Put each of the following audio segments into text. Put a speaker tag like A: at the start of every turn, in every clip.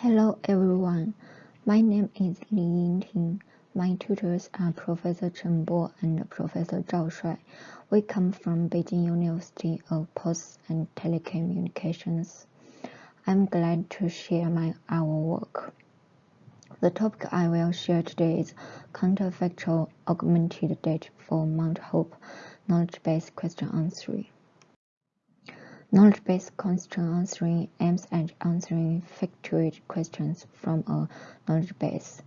A: Hello everyone, my name is Li Yingting. My tutors are Professor Chen Bo and Professor Zhao Shuai. We come from Beijing University of Posts and Telecommunications. I'm glad to share my our work. The topic I will share today is counterfactual augmented data for multi-hop knowledge-based question answering. Knowledge-based question answering aims at answering factual questions from a knowledge base.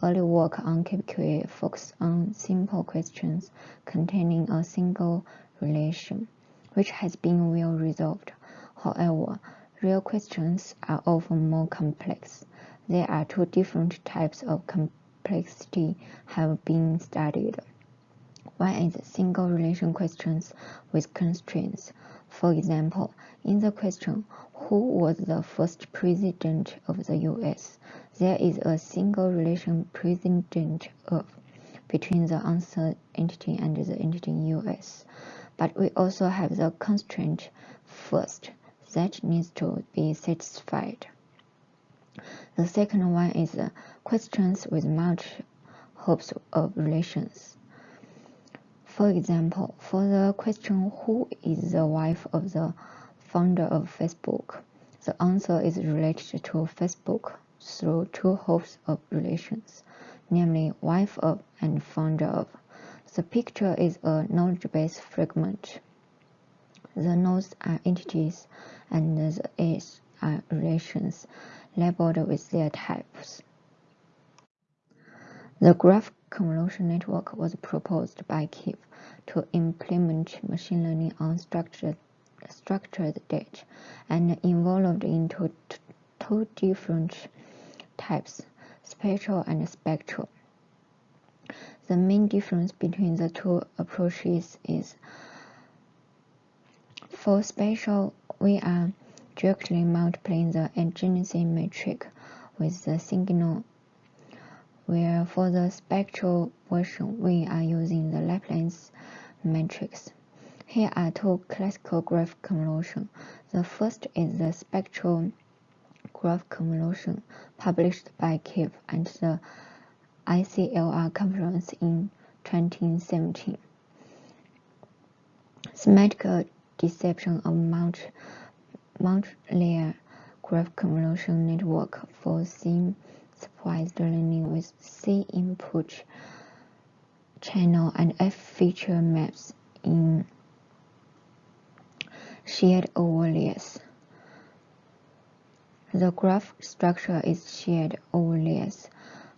A: Early work on KBQA focused on simple questions containing a single relation, which has been well resolved. However, real questions are often more complex. There are two different types of complexity have been studied. One is single relation questions with constraints. For example, in the question, who was the first president of the US? There is a single relation president of between the answer entity and the entity US. But we also have the constraint first that needs to be satisfied. The second one is questions with multiple hops of relations. For example, for the question who is the wife of the founder of Facebook, the answer is related to Facebook through two hops of relations, namely wife of and founder of. The picture is a knowledge-based fragment. The nodes are entities and the edges are relations labeled with their types. The graph convolution network was proposed by Kipf to implement machine learning on structured, structured data and involved into two different types, spatial and spectral. The main difference between the two approaches is for spatial, we are directly multiplying the adjacency matrix with the signal where for the spectral version we are using the Laplace matrix. Here are two classical graph convolution. The first is the spectral graph convolution published by Kipf at the ICLR conference in 2017. Semantic deception of multi, multi-layer graph convolution network for sim learning with C input channel and F feature maps in shared overlays. The graph structure is shared overlays.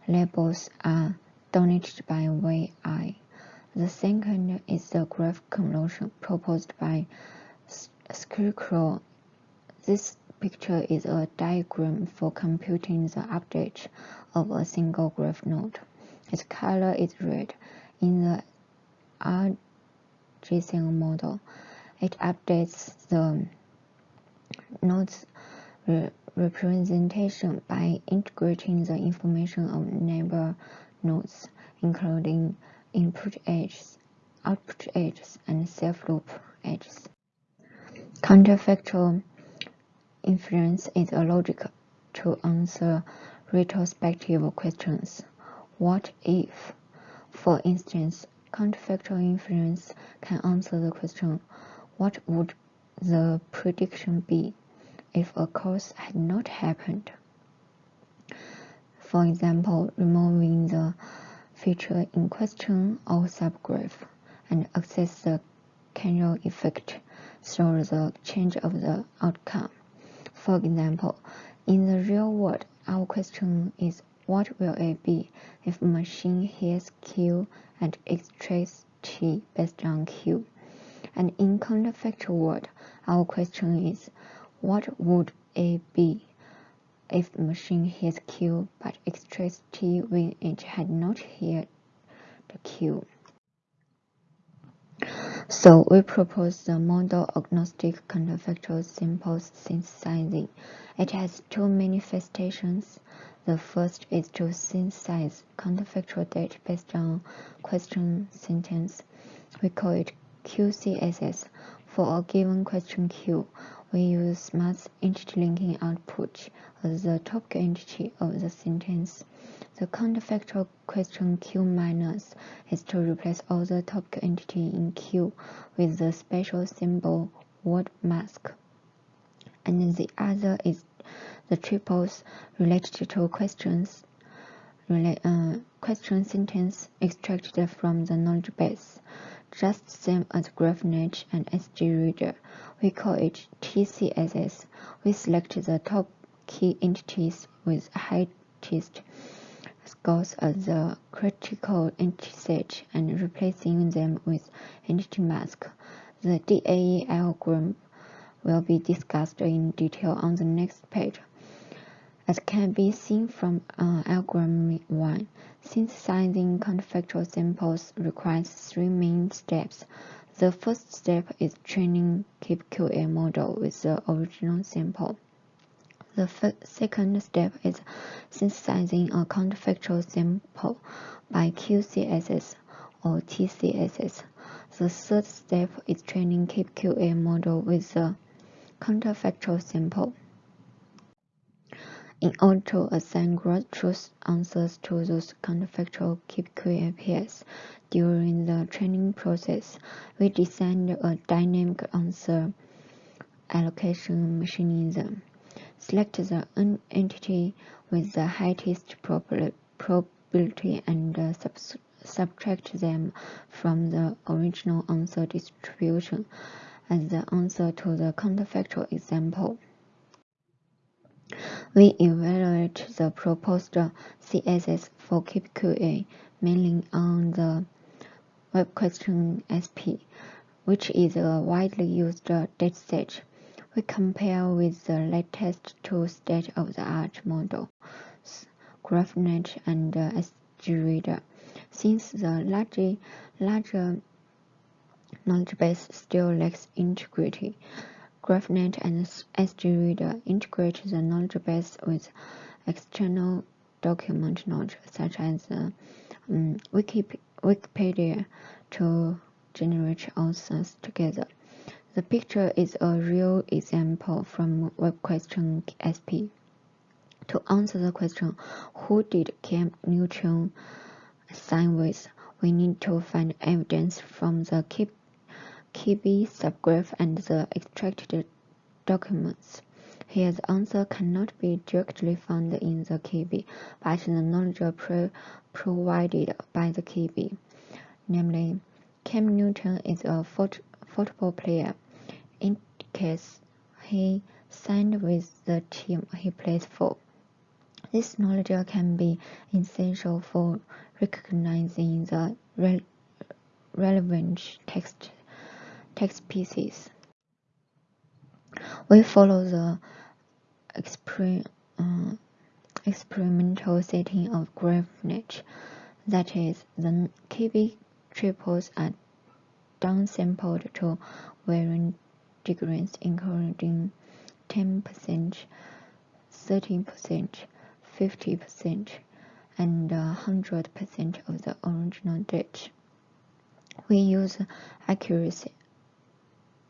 A: Labels are donated by VI. The second is the graph convolution proposed by Schlichtkrull. This picture is a diagram for computing the update of a single graph node. Its color is red. In the RGCN model, it updates the node's re representation by integrating the information of neighbor nodes, including input edges, output edges, and self-loop edges. Counterfactual Inference is a logic to answer retrospective questions. What if? For instance, counterfactual inference can answer the question, what would the prediction be if a cause had not happened? For example, removing the feature in question or subgraph and access the causal effect through the change of the outcome. For example, in the real world, our question is what will it be if machine hears Q and extracts T based on Q? And in counterfactual world, our question is what would it be if machine hears Q but extracts T when it had not heard the Q? So we propose the model agnostic counterfactual simple synthesizing. It has two manifestations. The first is to synthesize counterfactual data based on question sentence. We call it QCSS. For a given question Q, we use smart entity linking output as the topic entity of the sentence. The counterfactual question Q minus is to replace all the topic entity in Q with the special symbol word mask. And the other is the triples related to questions uh, question sentence extracted from the knowledge base just same as GRAFT-Net and SGReader. We call it TCSS. We select the top key entities with highest scores as the critical entity set and replacing them with entity mask. The DAE algorithm will be discussed in detail on the next page. As can be seen from uh, algorithm 1, synthesizing counterfactual samples requires three main steps. The first step is training KBQA model with the original sample. The second step is synthesizing a counterfactual sample by QCSS or TCSS. The third step is training KBQA model with the counterfactual sample. In order to assign gross truth answers to those counterfactual KPQAPs during the training process, we designed a dynamic answer allocation mechanism. Select the entity with the highest probability and uh, sub subtract them from the original answer distribution as the answer to the counterfactual example. We evaluate the proposed CSS for KBQA mainly on the Web Question SP, which is a widely used dataset. We compare with the latest two state-of-the-art models, GRAFT-Net and SGReader. Since the larger, larger knowledge base still lacks integrity, GRAFT-Net and SGReader integrate the knowledge base with external document knowledge, such as um, Wikipedia, to generate answers together. The picture is a real example from Web Question SP. To answer the question, who did Cam Newton sign with, we need to find evidence from the KB subgraph and the extracted documents. Here the answer cannot be directly found in the KB, but the knowledge pro provided by the KB. Namely, Cam Newton is a foot football player. In case he signed with the team he plays for. This knowledge can be essential for recognizing the re relevant text text pieces. We follow the uh, experimental setting of GRAFT-Net, that is, the KB triples are downsampled to varying degrees, including 10%, 13%, 50%, and 100% of the original date. We use accuracy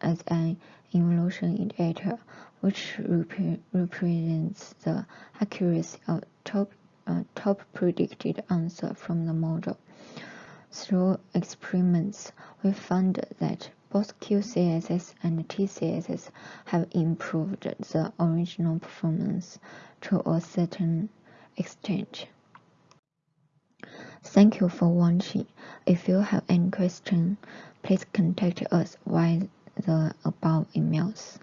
A: as an evolution indicator, which rep represents the accuracy of top, uh, top predicted answer from the model. Through experiments, we found that both QCSS and TCSS have improved the original performance to a certain extent. Thank you for watching. If you have any question, please contact us via the above emails.